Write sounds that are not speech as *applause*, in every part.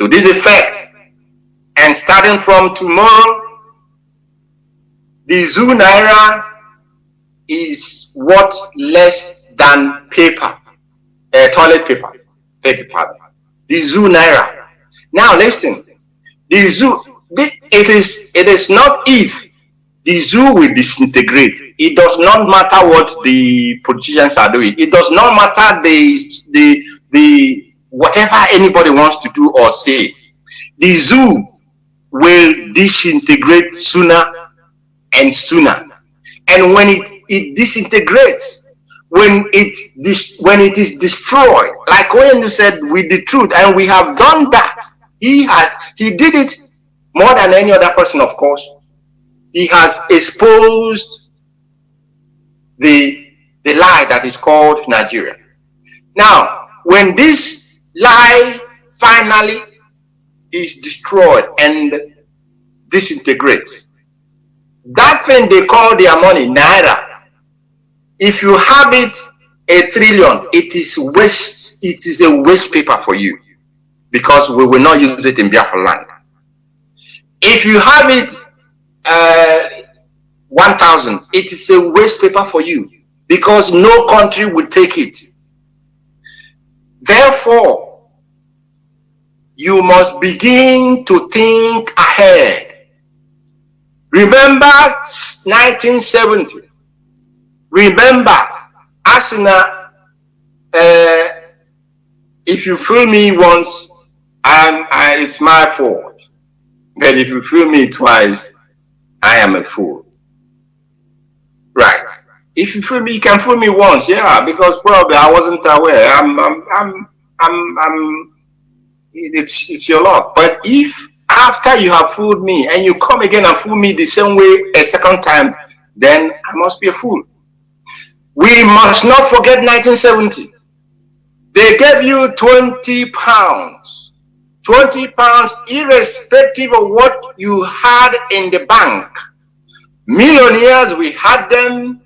To this effect, and starting from tomorrow, the Zoo Naira is worth less than paper, uh, toilet paper, paper. The Zoo Naira. Now listen, the Zoo, it is, it is not if the zoo will disintegrate. It does not matter what the politicians are doing. It does not matter the the the whatever anybody wants to do or say. The zoo will disintegrate sooner and sooner. And when it, it disintegrates, when it dis, when it is destroyed, like when you said with the truth, and we have done that. He had he did it more than any other person, of course he has exposed the, the lie that is called Nigeria. Now, when this lie finally is destroyed and disintegrates, that thing they call their money, Naira, if you have it a trillion, it is waste, it is a waste paper for you because we will not use it in Biafra land. If you have it uh, 1000 it is a waste paper for you because no country will take it therefore you must begin to think ahead remember 1970 remember Arsenal uh, if you fool me once and it's my fault but if you fool me twice I am a fool. Right. If you fool me, you can fool me once, yeah, because probably I wasn't aware. I'm, I'm, I'm, I'm, I'm it's, it's your luck. But if after you have fooled me and you come again and fool me the same way a second time, then I must be a fool. We must not forget 1970. They gave you 20 pounds 20 pounds irrespective of what you had in the bank. Millionaires, we had them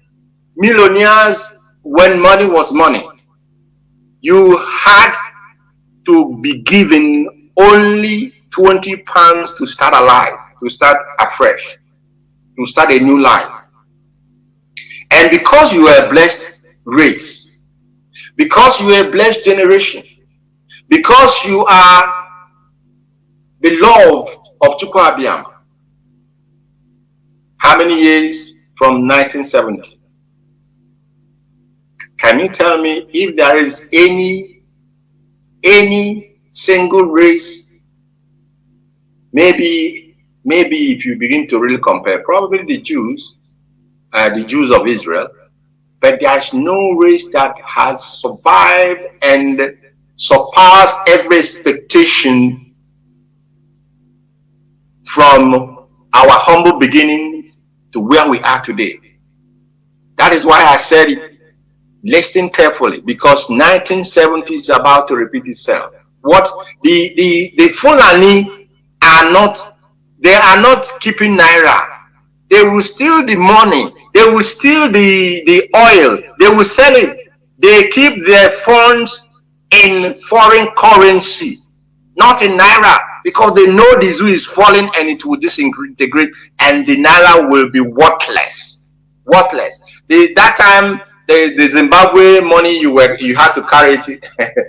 millionaires when money was money. You had to be given only 20 pounds to start alive, to start afresh, to start a new life. And because you are a blessed race, because you are a blessed generation, because you are beloved of Chukwu How many years from 1970? Can you tell me if there is any, any single race, maybe, maybe if you begin to really compare, probably the Jews, uh, the Jews of Israel, but there's no race that has survived and surpassed every expectation from our humble beginnings to where we are today. That is why I said. Listen carefully because 1970 is about to repeat itself. What the the the Fulani are not, they are not keeping naira. They will steal the money. They will steal the the oil. They will sell it. They keep their funds in foreign currency, not in naira because they know the zoo is falling and it will disintegrate and the naira will be worthless worthless that time the, the zimbabwe money you were you had to carry it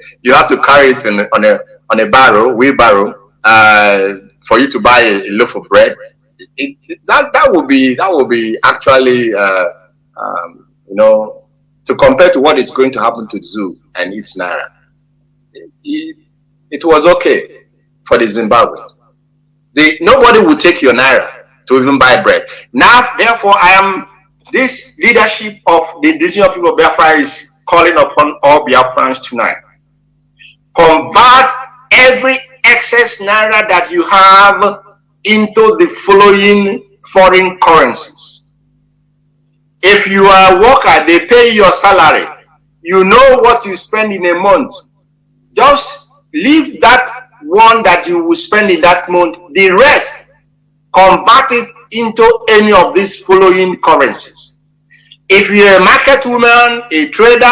*laughs* you had to carry it on, on a on a barrow wheelbarrow uh, for you to buy a, a loaf of bread it, it, that that would be that would be actually uh, um, you know to compare to what is going to happen to zoo and its naira it, it was okay for the Zimbabwe. The, nobody will take your naira to even buy bread. Now, therefore, I am this leadership of the indigenous people of Biafra is calling upon all Biafrans tonight. Convert every excess naira that you have into the following foreign currencies. If you are a worker, they pay your salary. You know what you spend in a month. Just leave that one that you will spend in that month, the rest, convert it into any of these following currencies. If you're a market woman, a trader,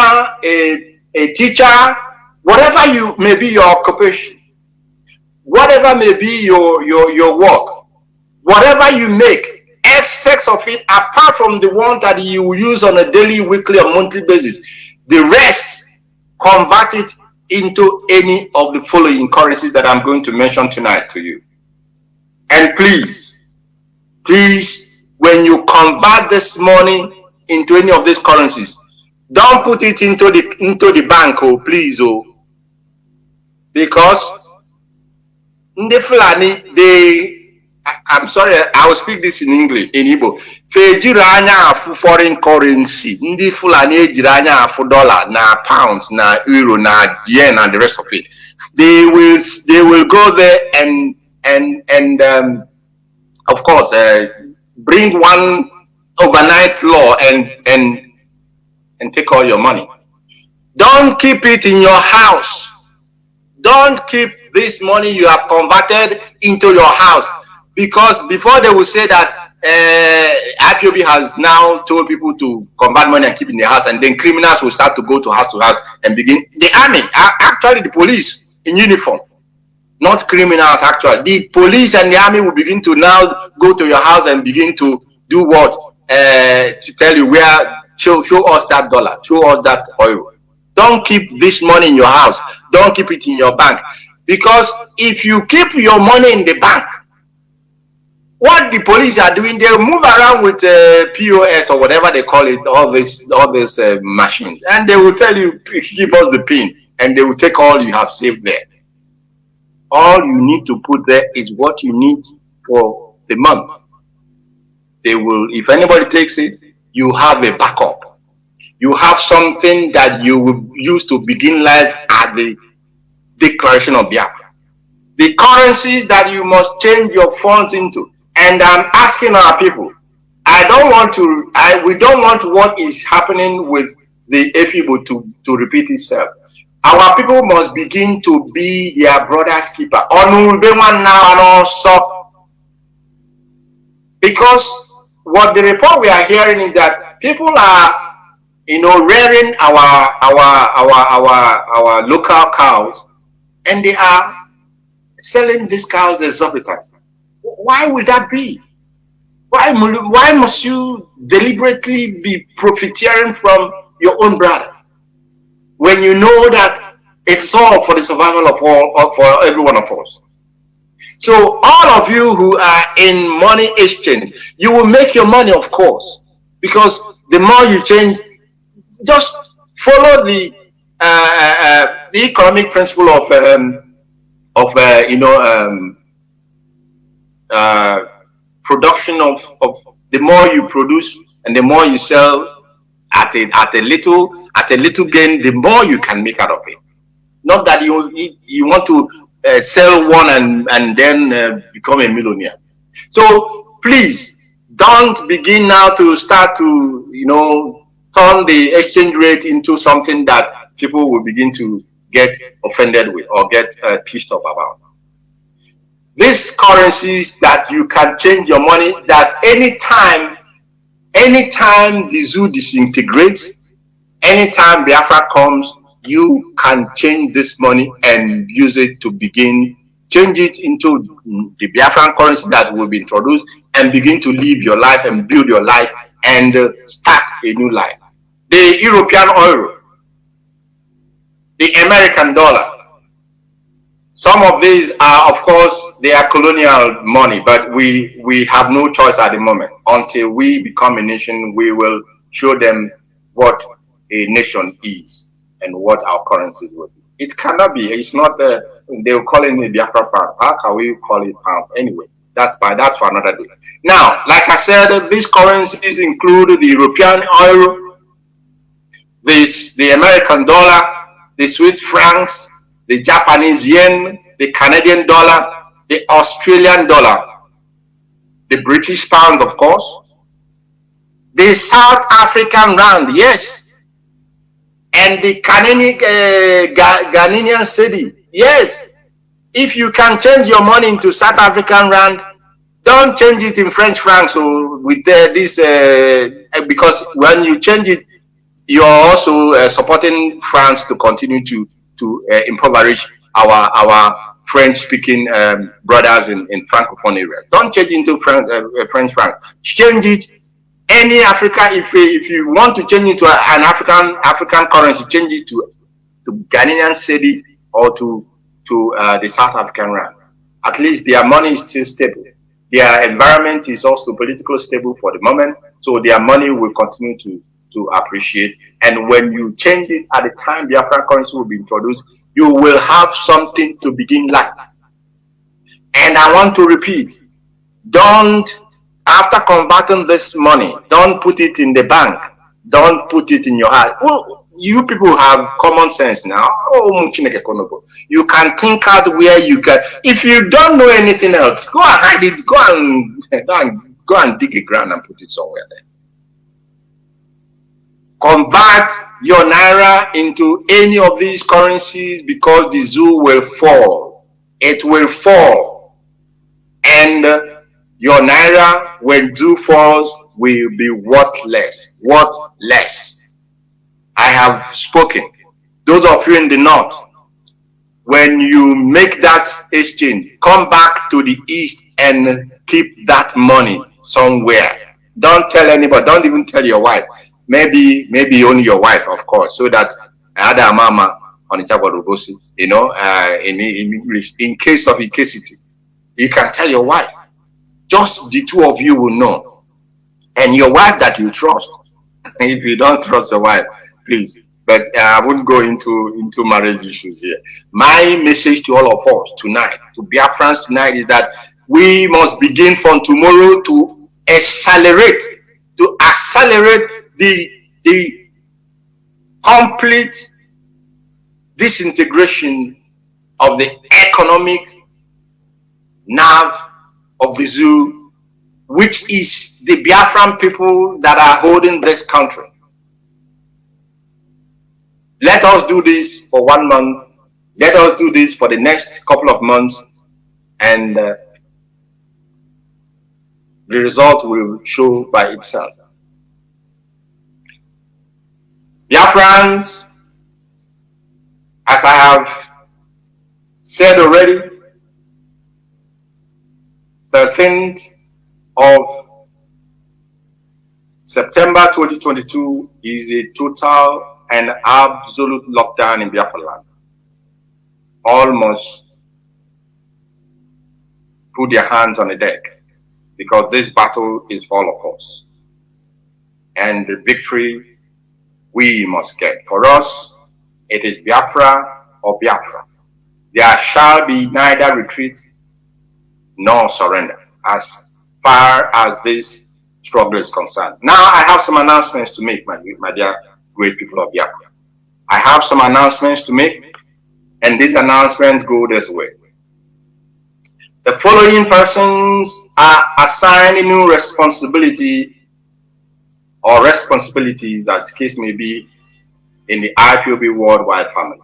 a, a teacher, whatever you may be your occupation, whatever may be your, your, your work, whatever you make, excess of it, apart from the one that you use on a daily, weekly, or monthly basis, the rest, convert it into any of the following currencies that I'm going to mention tonight to you. And please, please, when you convert this money into any of these currencies, don't put it into the into the bank, oh please, oh, because the Fulani they I'm sorry, I will speak this in English, in Igbo. Fejiri anya foreign currency. Ndị Fulani ejiri anya afu dollar, na pounds, na euro, na yen, and the rest of it. They will, they will go there and and and um, of course uh, bring one overnight law and and and take all your money. Don't keep it in your house. Don't keep this money you have converted into your house because before they will say that uh, IPOB has now told people to convert money and keep in the house, and then criminals will start to go to house to house and begin. The army, actually, the police in uniform, not criminals. Actually, the police and the army will begin to now go to your house and begin to do what uh, to tell you where show show us that dollar, show us that oil. Don't keep this money in your house. Don't keep it in your bank, because if you keep your money in the bank what the police are doing, they move around with uh, POS or whatever they call it, all this, all this uh, machines, and they will tell you, give us the pin, and they will take all you have saved there. All you need to put there is what you need for the month. They will, if anybody takes it, you have a backup. You have something that you will use to begin life at the declaration of Biafra. The currencies that you must change your funds into and I'm asking our people, I don't want to, I, we don't want what is happening with the AFIBO to, to repeat itself. Our people must begin to be their brother's keeper. Because what the report we are hearing is that people are, you know, rearing our, our, our, our, our local cows and they are selling these cows exorbitant. Why would that be? Why, why must you deliberately be profiteering from your own brother when you know that it's all for the survival of all for every one of us? So all of you who are in money exchange, you will make your money, of course, because the more you change, just follow the uh, uh, uh the economic principle of um, of uh, you know um, uh, production of, of the more you produce and the more you sell at a at a little at a little gain, the more you can make out of it. Not that you you want to uh, sell one and and then uh, become a millionaire. So please don't begin now to start to you know turn the exchange rate into something that people will begin to get offended with or get uh, pissed off about these currencies that you can change your money that anytime anytime the zoo disintegrates anytime biafra comes you can change this money and use it to begin change it into the biafran currency that will be introduced and begin to live your life and build your life and uh, start a new life. The european euro the american dollar some of these are, of course, they are colonial money, but we, we have no choice at the moment. Until we become a nation, we will show them what a nation is and what our currencies will be. It cannot be. It's not the, they will call it the Biafra pound. How can we call it pound anyway? That's by that's for another day. Now, like I said, these currencies include the European euro, this the American dollar, the Swiss francs, the Japanese yen, the Canadian dollar, the Australian dollar, the British pound, of course, the South African rand, yes, and the Canadian, uh, Ghanaian yes. If you can change your money into South African rand, don't change it in French francs or with uh, this, uh, because when you change it, you're also uh, supporting France to continue to to uh, impoverish our our French-speaking um, brothers in, in Francophone area. Don't change into French, uh, uh, French Franc. Change it any Africa, if, if you want to change it to an African African currency, change it to, to Ghanaian cedi or to, to uh, the South African rand. At least their money is still stable. Their environment is also politically stable for the moment. So their money will continue to, to appreciate. And when you change it at the time the African currency will be introduced, you will have something to begin like. And I want to repeat, don't, after converting this money, don't put it in the bank. Don't put it in your heart. Well, you people have common sense now. Oh, you can think out where you can. If you don't know anything else, go and hide it. Go and, *laughs* go and, go and dig a ground and put it somewhere there convert your naira into any of these currencies because the zoo will fall. It will fall. And uh, your naira, when zoo falls, will be worthless. Worthless. I have spoken. Those of you in the north, when you make that exchange, come back to the east and keep that money somewhere. Don't tell anybody. Don't even tell your wife maybe maybe only your wife, of course, so that other mama on the course, you know, uh, in, in English, in case of incasity, you can tell your wife. Just the two of you will know. And your wife that you trust. *laughs* if you don't trust your wife, please. But I wouldn't go into, into marriage issues here. My message to all of us tonight, to Biafrans tonight, is that we must begin from tomorrow to accelerate, to accelerate the, the complete disintegration of the economic nerve of the zoo, which is the Biafran people that are holding this country. Let us do this for one month. Let us do this for the next couple of months. And uh, the result will show by itself. Friends, as I have said already, 13th of September 2022 is a total and absolute lockdown in Biafra land. Almost put their hands on the deck because this battle is for all of us. And the victory we must get. For us, it is Biafra or Biafra. There shall be neither retreat nor surrender as far as this struggle is concerned. Now I have some announcements to make, my, my dear great people of Biafra. I have some announcements to make, and these announcements go this way. The following persons are assigned new responsibility or responsibilities, as the case may be, in the IPOB worldwide family.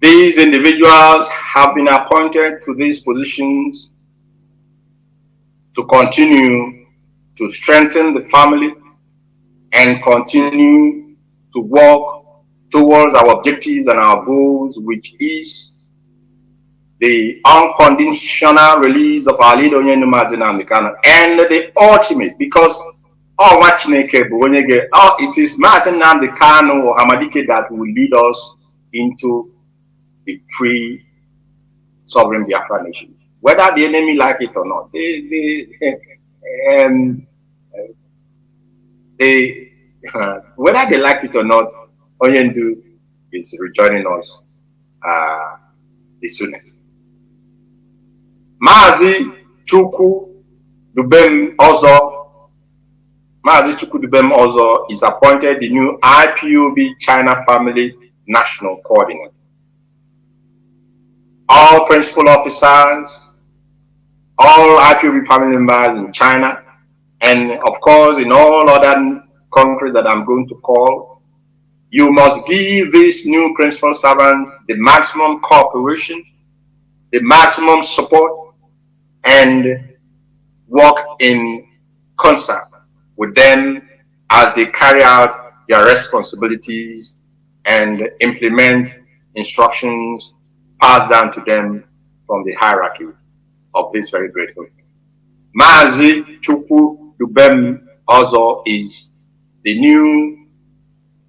These individuals have been appointed to these positions to continue to strengthen the family and continue to work towards our objectives and our goals, which is the unconditional release of our leader Onyendu Mazina and the ultimate, because Oh, nwa Chineke bụ onye ga it is Maazị or Hamadike that will lead us into the free sovereign Biafra nation. Whether the enemy like it or not, they, they, *laughs* um, they uh, *laughs* whether they like it or not, Onyendu is rejoining us uh, the soonest. Mazi Chukwu Dubem Ozo Mazi Chukudubem also is appointed the new IPOB China Family National Coordinator. All principal officers, all IPOB family members in China, and of course in all other countries that I'm going to call, you must give these new principal servants the maximum cooperation, the maximum support, and work in concert with them as they carry out their responsibilities and implement instructions passed down to them from the hierarchy of this very great group. Mazi Chukwu Dubem also is the new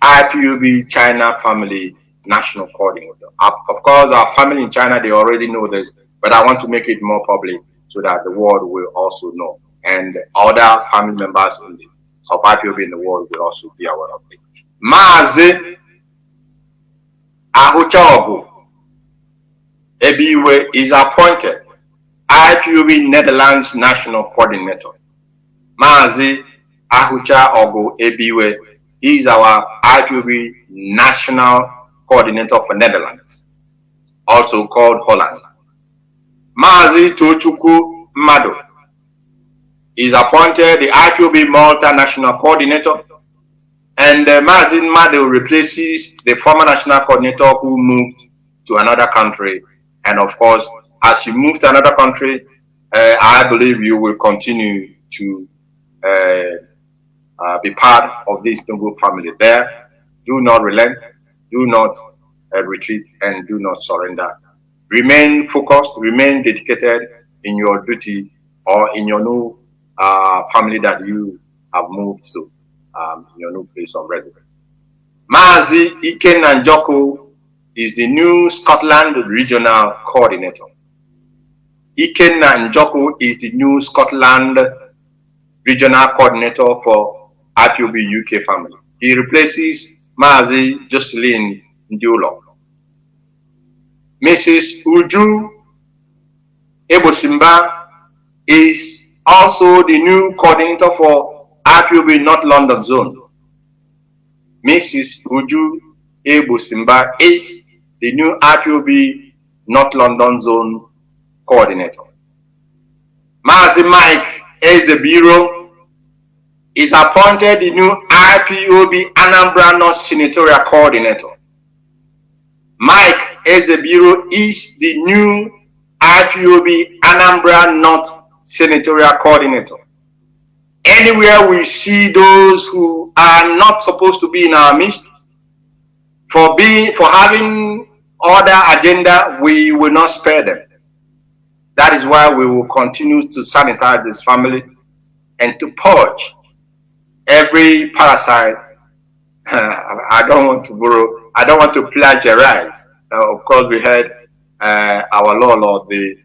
IPOB China Family National Coordinator. Of course, our family in China, they already know this, but I want to make it more public so that the world will also know. And other family members in the, of IPOB in the world will also be aware of it. Mazi Ahuchaogu Ebiwe is appointed IPOB Netherlands National Coordinator. Mazi Ahucha Ogu Ebiwe is our IPOB National Coordinator for Netherlands, also called Holland. Mazi Tochukwu Mado is appointed the IPOB Malta National Coordinator, and uh, Mazi Mado replaces the former National Coordinator who moved to another country. And of course, as you move to another country, uh, I believe you will continue to uh, uh, be part of this noble family there. Do not relent, do not uh, retreat, and do not surrender. Remain focused, remain dedicated in your duty or in your new uh, family that you have moved to, um, your new place of residence. Mazi Iken Nanjoko is the new Scotland Regional Coordinator. Iken Nanjoko is the new Scotland Regional Coordinator for IPOB UK family. He replaces Mazi Jocelyn Ndiulo. Mrs. Uju Ebosimba is also the new coordinator for IPOB North London Zone. Mrs. Uju Ebosimba is the new IPOB North London Zone coordinator. Mazi Mike Ezebiro is appointed the new IPOB Anambra North Senatorial Coordinator. Mike Ezebiro is the new IPOB Anambra North Senatorial Coordinator. Anywhere we see those who are not supposed to be in our midst, for being for having other agenda, we will not spare them. That is why we will continue to sanitize this family and to purge every parasite. *laughs* I don't want to borrow, I don't want to plagiarize. Uh, of course, we heard uh, our law, Lord, the,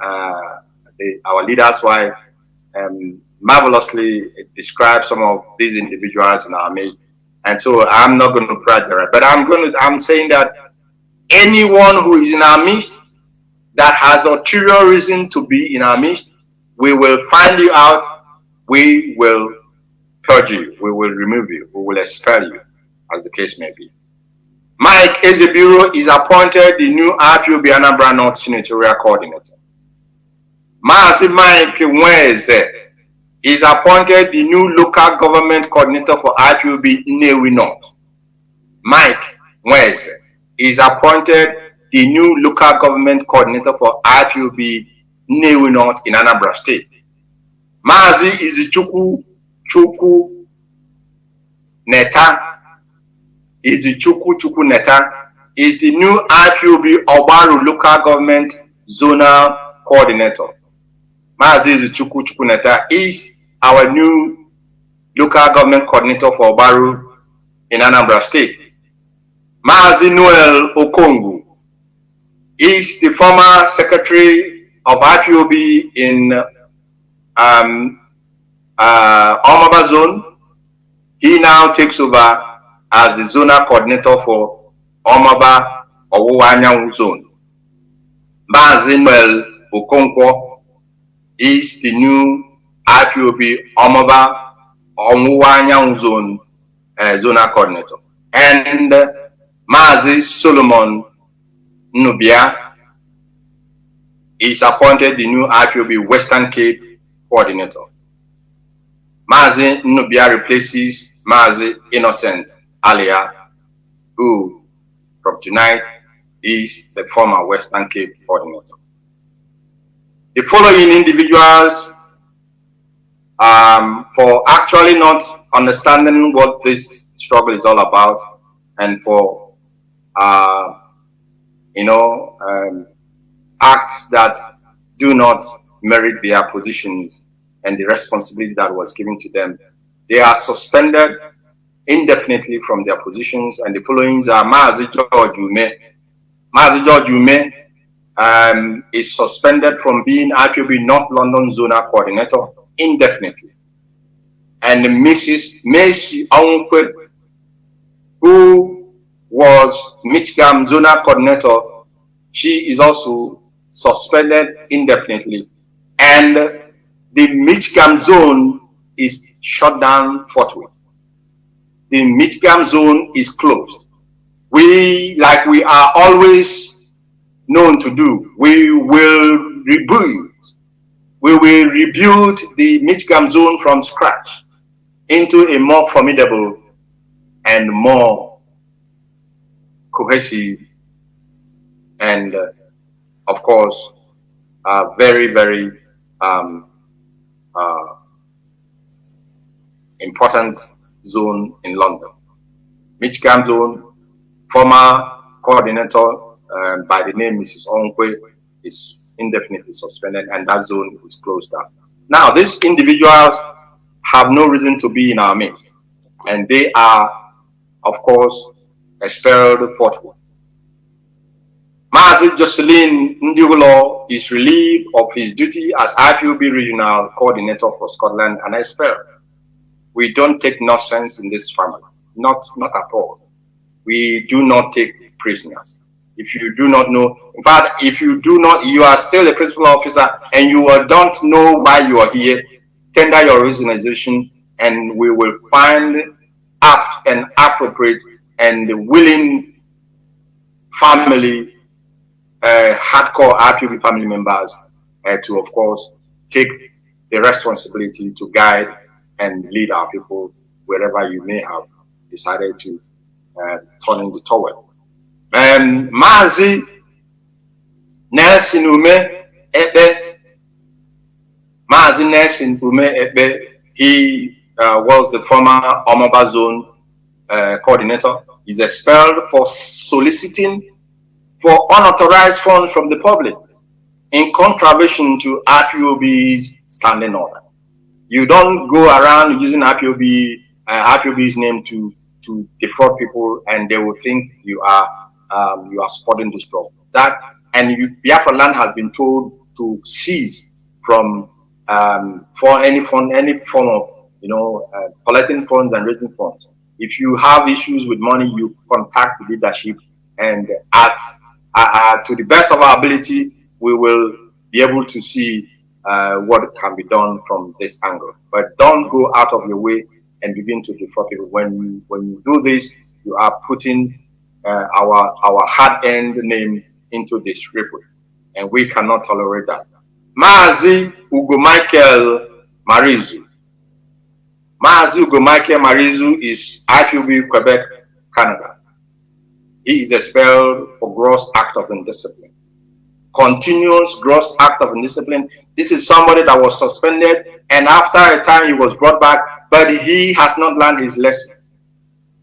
uh, the, our leader's wife, um, marvelously describe some of these individuals in our midst. And so I'm not going to plagiarize, but I'm going to, I'm saying that anyone who is in our midst that has ulterior reason to be in our midst, we will find you out, we will purge you, we will remove you, we will expel you, as the case may be. Mike Ezebiro is appointed the new IPOB Anambra North Senatorial Coordinator. Mike Nweze is appointed the new local government coordinator for IPOB Nnewi North. Mike Nweze is appointed the new local government coordinator for IPOB Nnewi North in Anambra State. Mazi Izichukwu Chukwu Neta Izichukwu Chukwu Neta is the new IPOB Ogbaru local government zonal coordinator. Mazi Izichukwu Chukwu Neta is our new local government coordinator for Ogbaru in Anambra State. Mazi Noel Okonkwo is the former secretary of IPOB in um, uh, Omaba Zone. He now takes over as the zonal coordinator for Omaba Owuwanyanwu Zone. Mazi Noel Okonkwo is the new IPOB Omaba Owuwanyanwu Zone uh, zonal coordinator. And Mazi Solomon Nubia is appointed the new IPOB Western Cape coordinator. Mazi Nubia replaces Mazi Innocent Alia, who from tonight is the former Western Cape coordinator. The following individuals, um, for actually not understanding what this struggle is all about and for uh, you know, um, acts that do not merit their positions and the responsibility that was given to them. They are suspended indefinitely from their positions and the followings are Mazi George Ume. Mazi George Ume um, is suspended from being IPOB North London Zonal Coordinator indefinitely. And Mrs. Messi Aunque, who was Michigan Zonal Coordinator, she is also suspended indefinitely. And the Michigan zone is shut down forthwith. The Michigan zone is closed. We, like we are always known to do, we will rebuild, we will rebuild the Michigan zone from scratch into a more formidable and more cohesive and uh, of course uh, very very um, uh, important zone in London. Michigan zone, former coordinator uh, by the name Mrs. Onkwe is indefinitely suspended and that zone is closed down. Now, these individuals have no reason to be in our midst and they are, of course, expelled forthwith. Mazi Jocelyn Ndiulo is relieved of his duty as IPOB Regional Coordinator for Scotland and expelled. We don't take nonsense in this family, not, not at all. We do not take prisoners. If you do not know, in fact, if you do not, you are still a principal officer and you don't know why you are here, tender your resignation and we will find apt and appropriate and willing family uh, hardcore RPB family members uh, to, of course, take the responsibility to guide and lead our people wherever you may have decided to uh, turn in the towel. Um, Mazi Nelson Ume Ebe, Mazi Nelson Ume Ebe, he uh, was the former Omaba Zone uh, coordinator. He's expelled for soliciting for unauthorized funds from the public in contravention to IPOB's standing order. You don't go around using IPOB, uh, name to, to defraud people and they will think you are, um, you are supporting this drug. That, and you, Biafra land has been told to cease from, um, for any fund, any form of, you know, uh, collecting funds and raising funds. If you have issues with money, you contact the leadership and at uh, uh, to the best of our ability, we will be able to see uh, what can be done from this angle. But don't go out of your way and begin to defraud people. When you, when you do this, you are putting uh, our, our hard-earned name into disrepute. And we cannot tolerate that. Mazi Ugo Michael Marizu. Mazi Ugo Michael Marizu is IPOB Quebec, Canada. He is expelled for gross act of indiscipline. Continuous gross act of indiscipline. This is somebody that was suspended and after a time he was brought back, but he has not learned his lesson.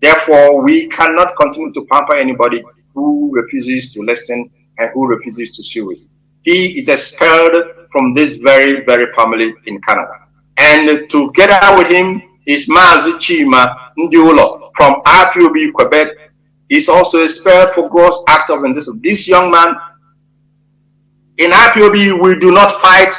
Therefore, we cannot continue to pamper anybody who refuses to listen and who refuses to seriously. He is expelled from this very, very family in Canada. And together with him is Mazi Chima Ndiulo from IPOB Quebec is also expelled for gross act of indiscipline. This young man, in IPOB, we do not fight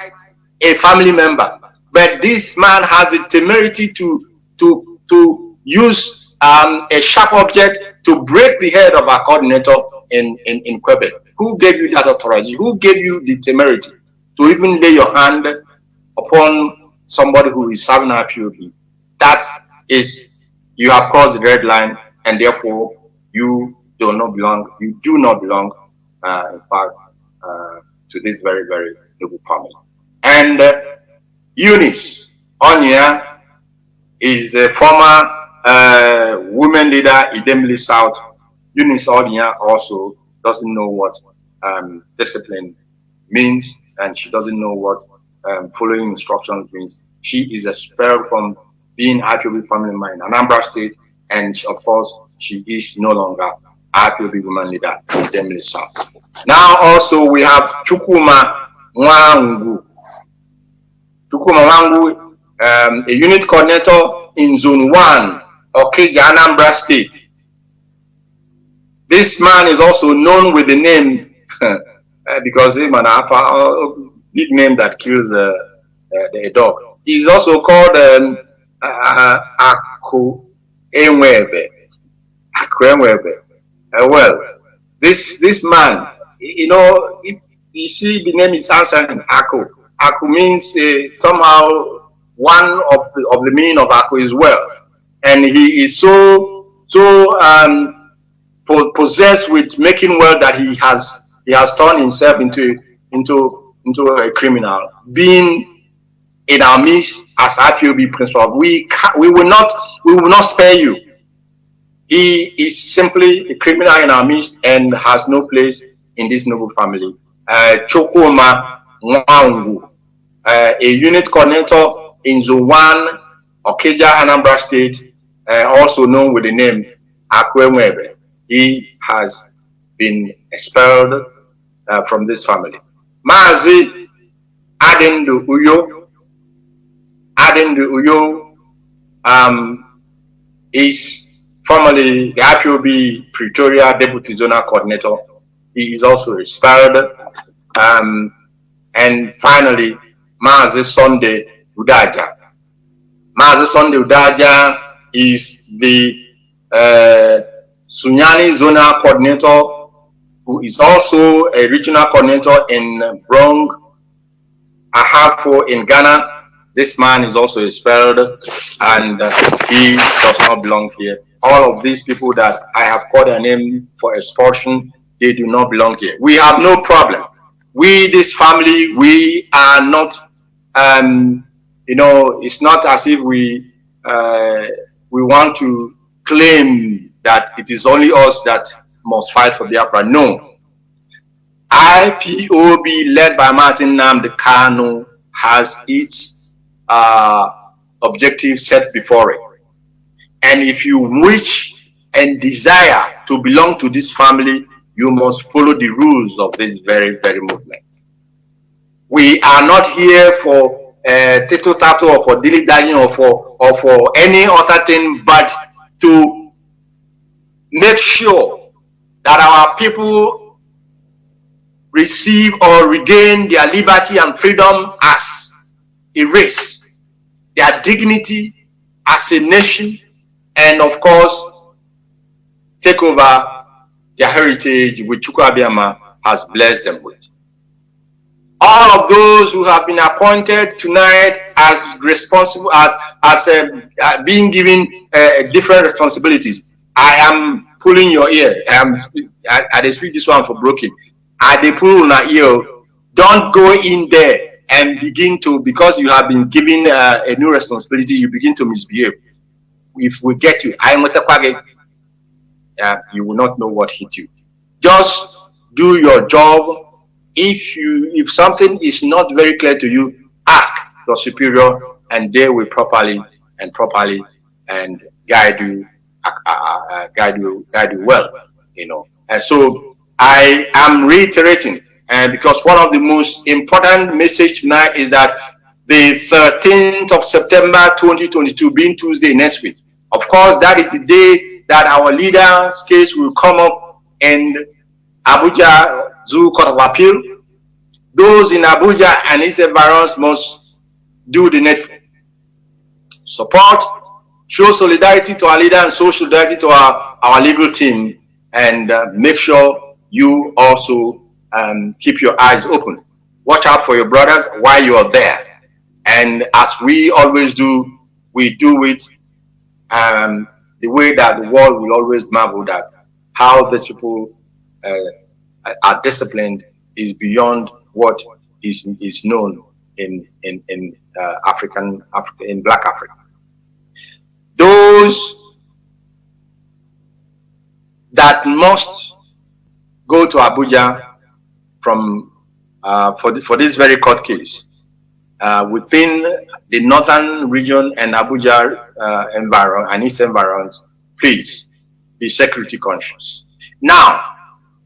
a family member, but this man has the temerity to, to, to use um, a sharp object to break the head of our coordinator in, in, in Quebec. Who gave you that authority? Who gave you the temerity to even lay your hand upon somebody who is serving IPOB? That is, you have crossed the red line and therefore you do not belong, you do not belong, uh, in fact, uh, to this very, very noble family. And uh, Eunice Onya is a former uh, women leader in Idemili South. Eunice Onya also doesn't know what um, discipline means, and she doesn't know what um, following instructions means. She is expelled from being IPOB family member in Anambra State, and of course, she is no longer South. Now also we have Chukuma Wangu. Chukuma Wangu, um, a unit coordinator in Zone 1, Okija, Anambra State. This man is also known with the name, uh, *laughs* because him and Alpha, uh, big name that kills uh, uh, the dog. He's also called um, uh, Aku Enwebe. Aku Enwebe. Uh, well, this this man, you know, it, you see the name is answering Aku. Aku means uh, somehow one of the, of the meaning of Aku is wealth. And he is so, so um, possessed with making wealth that he has he has turned himself into into into a criminal being in our midst as IPOB principal we can, we will not we will not spare you he is simply a criminal in our midst and has no place in this noble family uh, Chokoma Nwangu, uh, a unit coordinator in 1 Okija Anambra State uh, also known with the name Akwemwebe he has been expelled uh, from this family. Mazi Adindu Uyo, Adindu Uyo um, is formerly the IPOB Pretoria Deputy Zonal Coordinator. He is also expelled. Um, and finally, Mazi Sunday Udaja. Mazi Sunday Udaja is the uh, Sunyani Zonal Coordinator, who is also a regional coordinator in Brong, Ahafo in Ghana. This man is also expelled and uh, he does not belong here. All of these people that I have called their name for expulsion, they do not belong here. We have no problem. We, this family, we are not, um, you know, it's not as if we, uh, we want to claim that it is only us that must fight for Biafra. No. IPOB led by Martin Nnamdi Kanu has its uh, objective set before it. And if you wish and desire to belong to this family, you must follow the rules of this very, very movement. We are not here for uh, tito tato or for dilly dally or for or for any other thing but to make sure that our people receive or regain their liberty and freedom as a race, their dignity as a nation, and of course, take over their heritage which Chukwu has blessed them with. All of those who have been appointed tonight as responsible, as, as uh, uh, being given uh, different responsibilities, I am pulling your ear. I am I, I speak this one for broken. I they pull my ear. Don't go in there and begin to because you have been given uh, a new responsibility. You begin to misbehave. If we get you, I'm uh, you will not know what hit you. Just do your job. If you if something is not very clear to you, ask your superior, and they will properly and properly and guide you uh, guide you guide you well you know and so i am reiterating and because one of the most important message tonight is that the 13th of september 2022 being tuesday next week of course that is the day that our leader's case will come up in abuja zoo court of appeal those in abuja and its environs must do the needful support show solidarity to our leader and show solidarity to our, our legal team and uh, make sure you also um, keep your eyes open. Watch out for your brothers while you are there. And as we always do, we do it um, the way that the world will always marvel that how these people uh, are disciplined is beyond what is, is known in, in, in uh, African, Africa, in Black Africa. Those that must go to Abuja from uh, for the, for this very court case uh, within the northern region and Abuja uh, environment and its environs, please be security conscious. Now,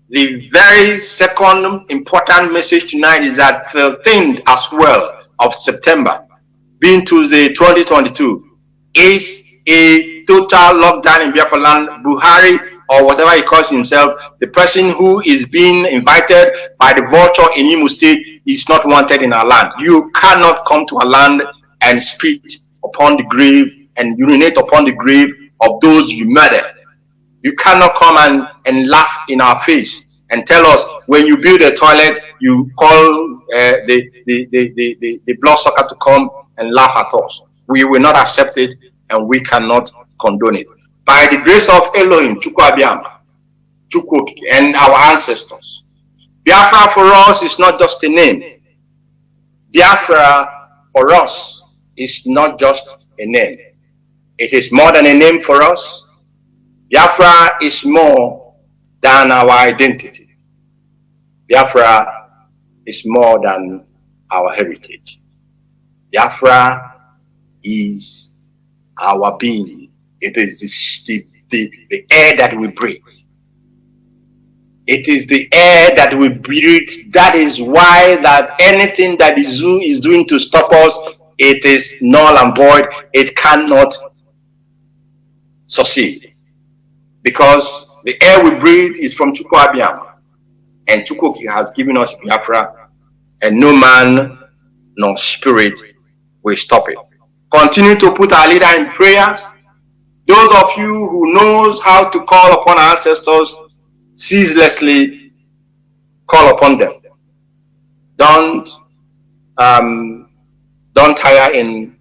the very second important message tonight is that the thing as well of September, being Tuesday 2022, is a total lockdown in Biafra land. Buhari or whatever he calls himself, the person who is being invited by the vulture in Imo State is not wanted in our land. You cannot come to our land and spit upon the grave and urinate upon the grave of those you murdered. You cannot come and, and laugh in our face and tell us when you build a toilet, you call uh, the, the, the, the, the bloodsucker to come and laugh at us. We will not accept it and we cannot condone it. By the grace of Elohim, Chukwabiama, Chukwok, and our ancestors, Biafra for us is not just a name. Biafra for us is not just a name. It is more than a name for us. Biafra is more than our identity. Biafra is more than our heritage. Biafra is our being. It is the, the, the air that we breathe. It is the air that we breathe. That is why that anything that the zoo is doing to stop us, it is null and void. It cannot succeed. Because the air we breathe is from Chukwu And Chukwu has given us Biafra. And no man no spirit will stop it. Continue to put our leader in prayers. Those of you who knows how to call upon ancestors, ceaselessly call upon them. Don't um, don't tire in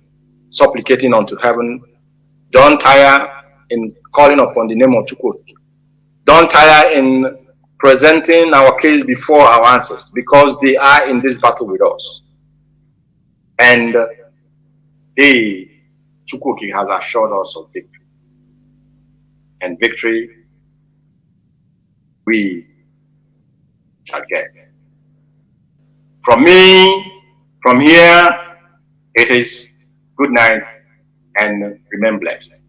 supplicating unto heaven. Don't tire in calling upon the name of Chukwu. Don't tire in presenting our case before our ancestors because they are in this battle with us. And he, Chukwuki, has assured us of victory. And victory we shall get. From me, from here, it is good night and remain blessed.